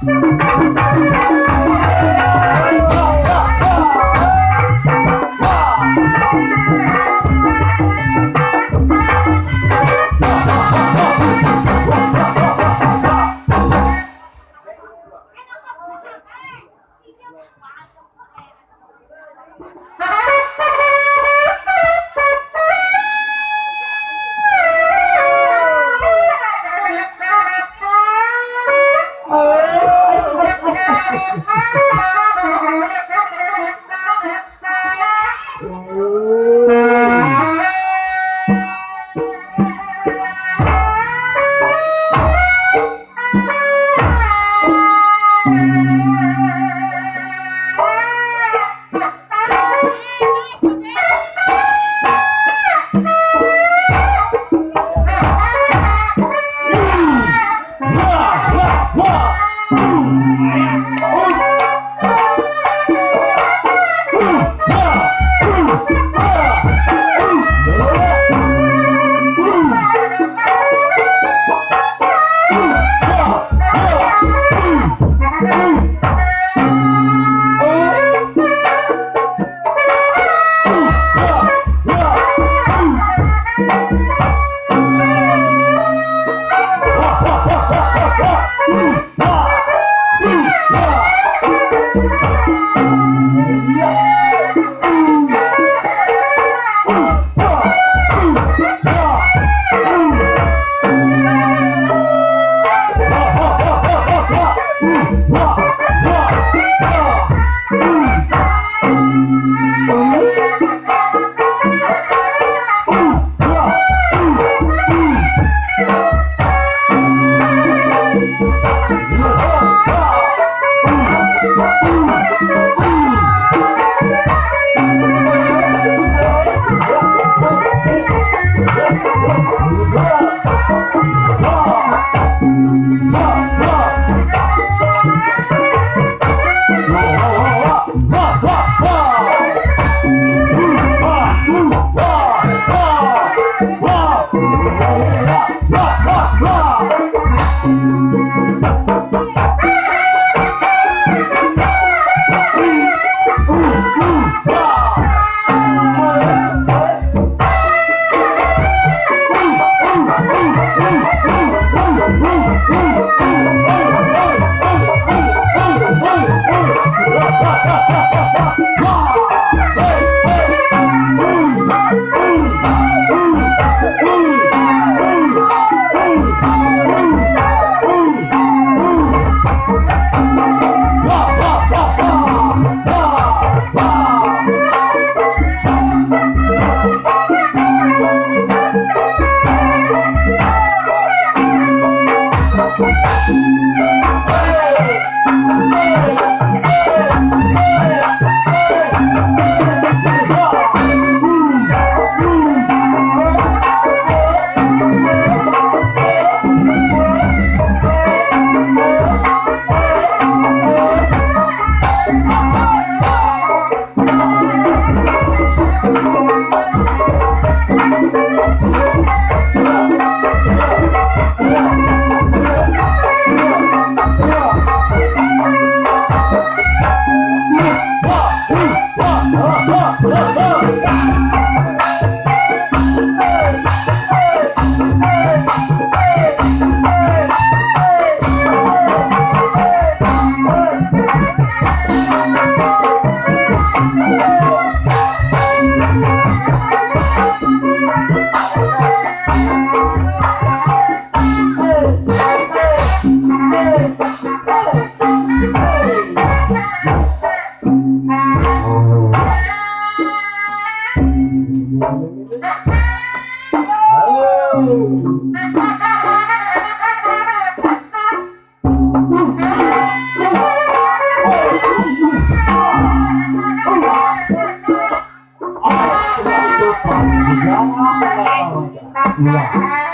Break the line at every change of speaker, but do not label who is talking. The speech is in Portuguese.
Ha! Oh! 哈 哈 Yeah.